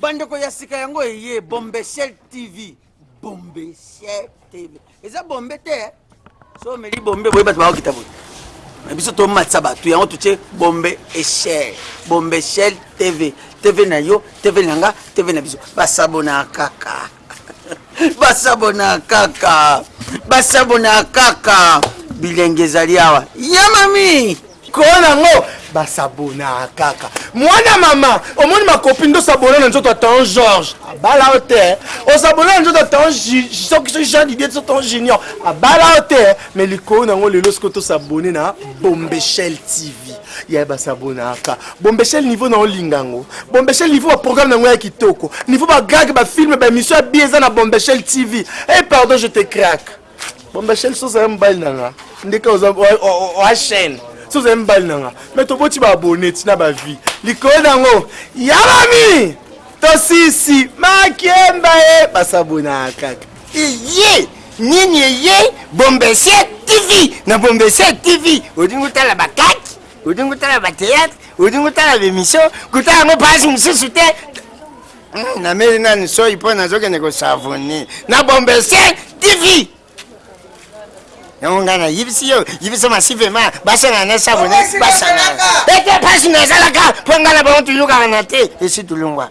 Bandeko ya sika yango eye Bombeshell TV. Bombeshell TV. Eza bombe te. Eh? So meli bombe boye bato bakokita boye. Na biso tomatisa bato yango totie bombe echelle. Bombeshell TV. TV na yo, TV na nga, TV na biso. Basabona kaka. basabona kaka basabona kaka bilenge ezali awa ya mami kolo nango basabona kaka mwana mama omoni makopi nde osabona na nzoto atan george abala yo te osabona na nzoto atan soki soki jean didier so tan junior abala yo te mais likolo nango lelo soki tosabone na bombechel tv Yaya ba s'abonnaka bombeshel niveau na olinga ngo bombeshel niveau ba programme na ngo ya kitoko niveau ba gag ba film ba emission ya bi eza na bombeshel TV eh pardon je te craque bombeshel soza ya mobali na nga ndeka oza oa chaîne soza ya mobali na nga mais toboti ba abonne tina ba vie likolo na ngo ya mami tosisi makemba e ba s'abonnaka Eye nini eye bombesia tv na bombesia tv olingi otala bakaki olingi otala bateatre olingi otala bemission kuta yango pasi mosusu te hmm, nameli nani soi mpo nazokende kosavoni na bombesia tv yango ngai nayebisi yo yebisa masivema basangana na savoni basangana ete pasi nazalaka mpo ngai na bango tuyokana te esi tulungwa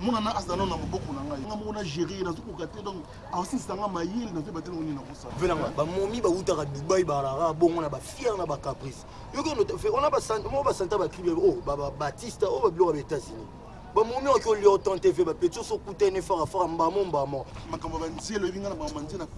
Mwana na azala nanu na moboko na ngai nga moko na gerer ye nazo koka te donc aosilisa nga mayele nazo yeba te eloko nini nakosala. Vena nga ba momi ba wutaka Dubai ba rara bongo na ba fière na ba caprice yo ke note fe ona ba santa mo ba santa ba cri bebe oh ba ba batista oh ba biloko ya etats unis ba momi oki olia otante fe ba petit oso kutene fara fara mbamo mbamo makambo ya ba nzela oyebi nga na ba manzela.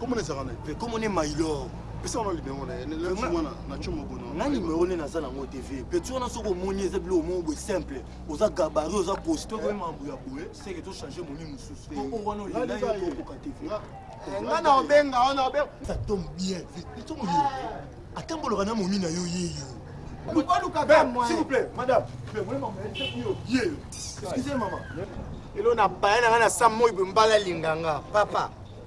Comment les arabes Mais comment les mailor pesa wana limengo na ye na tio mobono nga nimero nde naza nango te vie peti wana soki omoni eza biloko moko boye simple oza gabari oza costo okomi mambo ya boye seke tochange moni mosusu te oyo wana olinga yo tokoka te vie nga na obenga wana obenga ça tombe bien vie peti omoyo ata mboloka na momi na yo yeyo S'il vous plaît, madame, excusez maman. Elona bayana nga na sa moi mbala linganga, papa.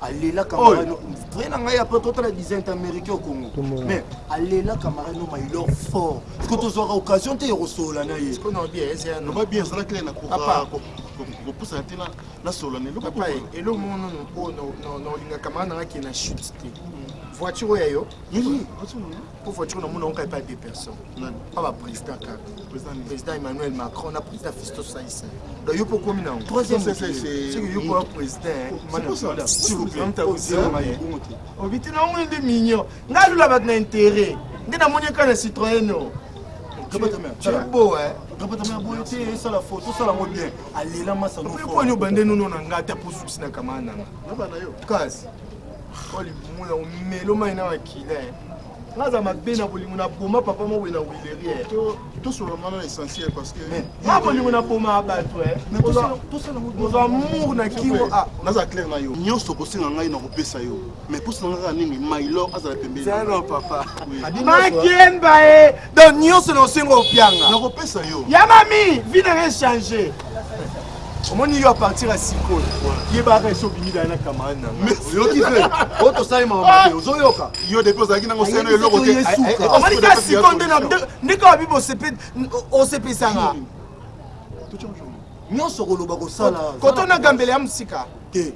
alela camarade no vrai na ngai après totala design américain au congo mais alela camarade no mailor fort siko tozwaka occasion te ya kosolola na ye loba bien ezala clair na kopusa na ntina nasolola na eloko eloko moko nono oyo naolinga camarade na ngai akende na chute te voiture oyo ya yo po voiture na mona oka epa deux personnes pa ba président kaka président emmanuel macron na président fisto saisa da yo po komi nango troisième soki yo koya président obiti na omoni nde mignon nga alula bato na intérêt nde namoni eka na citroyen o bo esala foto osala yango bien alela masaoponi obande nono na nga ata po susi na kamana nanga kasi oyo libumu na omelo mai na makila eh. naza mabe na bolingo na boma papa moko na wilerie eh. tosolola mwana na essentiel parce que eh, na bolingo na boma bato ozwa mour na kingo ah. naza claire na yo nyonso okosenga ngai na kopesa yo mais mposa na ngai kaka nini mailor azala pembeni papa makemba e donc nyonso na osenga opianga nakopesa yo ya mami vi na rien change omoni yo apartir ya sikoyo yebaka esi obimi daya na kamarade na oyoki te o tosali makambo te ozoyoka yo depi ozalaki nango seno eloko te omoni ka sikoyo nde ndenge wabi osepesanga nyonso koloba kosala koto na gambele ya mosika te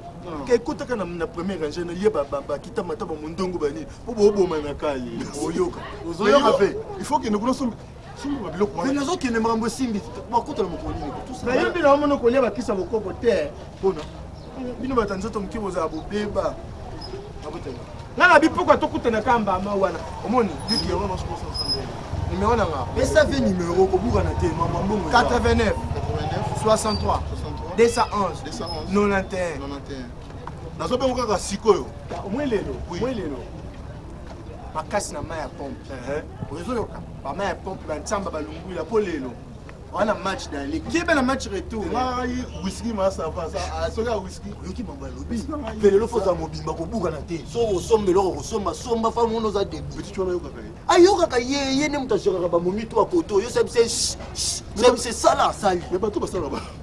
ke kota ka na premier rangeur na liye ba kita mata ba mondongo ba nini po bo boma na ka ye oyoka ozo yoka pe il faut que nous connaissons sumba biloko wana mais nazokende makambo esimbi bakuta na mokolo nini nayembi na omona kolia bakisa bokoko te mpona bino bato ya nzoto moke bozala bobeba Nga na bipuka to kutana ka mbama wana omoni du pierrot non sport sans sambela numero na nga pesa vie numero ko buka na te maman bongo 89 63 211 91 91 nazo bengo kaka sikoyo omoni lelo omoni lelo makasi na mai ya pompe ozoyoka bamai ya pompe bantsamba balungwila mpo lelo wana match d'aller keba na match retour ngai whisky ma ça va ça ah, soki ya whisky yoki mamba lobi pelelo foza mobimba kobuka na te so osomba eloko kosomba somba fa mono oza debout petit wana yokaka ye ayokaka ye ye ne moto azokaka bamomi to akoto yo sabise sabise sala asali mais bato basala ba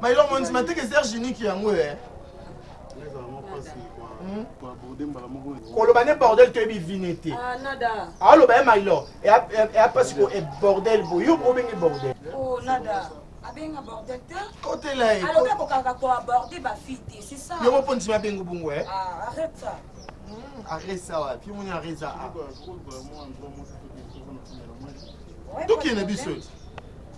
Mailo Monzi mateke Serge unique yango eh. Hmm? koloba ne bordel toyebi vine te ah, aloba ye mailo eya mpasi ko e bordel bo yo obenge bordel oh, abenga bordel te kotela ye alobi akokaka ko aborder ba fille te c'est ça yo moko ndima abenga bongo eh ah, arrête ça hmm, arrête ça wapi moni arrête ça ah. tokende biso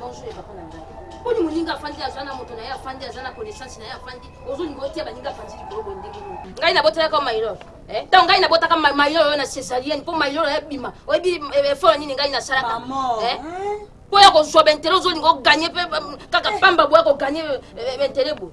Bonjour les papas na ngai. Poni muninga afandi aza na moto na ye afandi aza na connaissance na ye afandi ozolinga otia baninga afandi likolo boye ndenge nini? Ngai nabotelaka mailor eh, ntango ngai nabotaka mailor oyo na cesarienne mpo mailor oyo ebima oyebi eh, efolo nini ngai nasalaka eh? mpo ya kozwa bentele ozolinga oganye mpe kaka pamba boya koganye bentele boye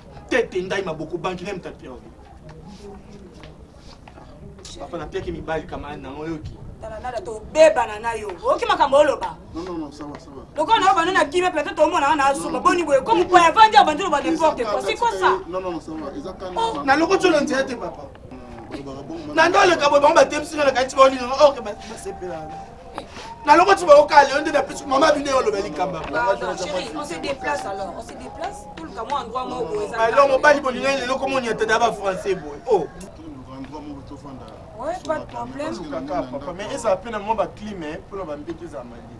tete ndai maboko bangi name ta pierre papa na piaki mibali kamarade nango yoki talanada tobebana na yo oyoki makambo oloba lokola na yo banda na kimia plateau tomonaka na azuba boni boye ko mopoya avandi ya bandi loba n'importe quoi sikosa na lokoti oyo na nzela te papa na nde oleka boye bango batebisi nga na kati baolinga oke basepelaka nalokoti bango kale yo nde na pesi mama bino yo oloba likamba alors mobali bolingani lelo komoni ata da ba français boye o oh. mais ezala mpe na mwa baclime mpo na bambete ezala malie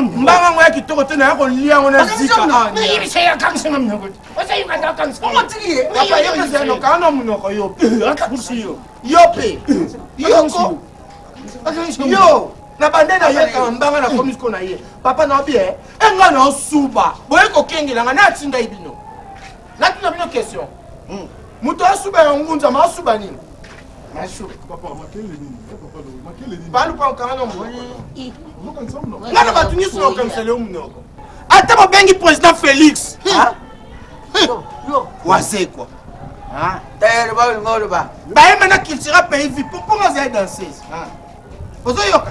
mbanga ngo ya kitoko te naya kolia ngo na zikaokana monoko yo yope yoko yo na bande na ye kama mbanga na komi siko na ye papa na obi e nga na osuba boye kokengela nga natindai bino natuna bino question moto asuba ya ngunza ma asuba nini ngana bato nyonso na okanisa leo munoko ata babengi président félix wazekwa bayemba na cultura pays vi mpo mpongo azali danseuse ozoyoka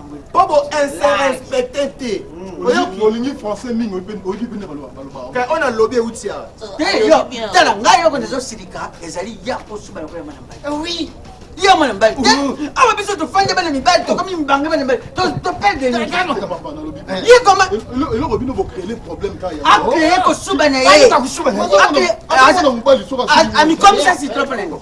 po bo inserespecte te olingi français mingi oyebi pene baloba oyo nalobi euti ya tala ngai yoko nazosilika ezali ya kosuba yango ya mwana mbai eh oui ya mwana mbai te awa biso tofandi bana mibali tokomi mibange bana mibali topeldeeloko bino bocrele problème kaacree kosuba na ye amikomisa sitroplango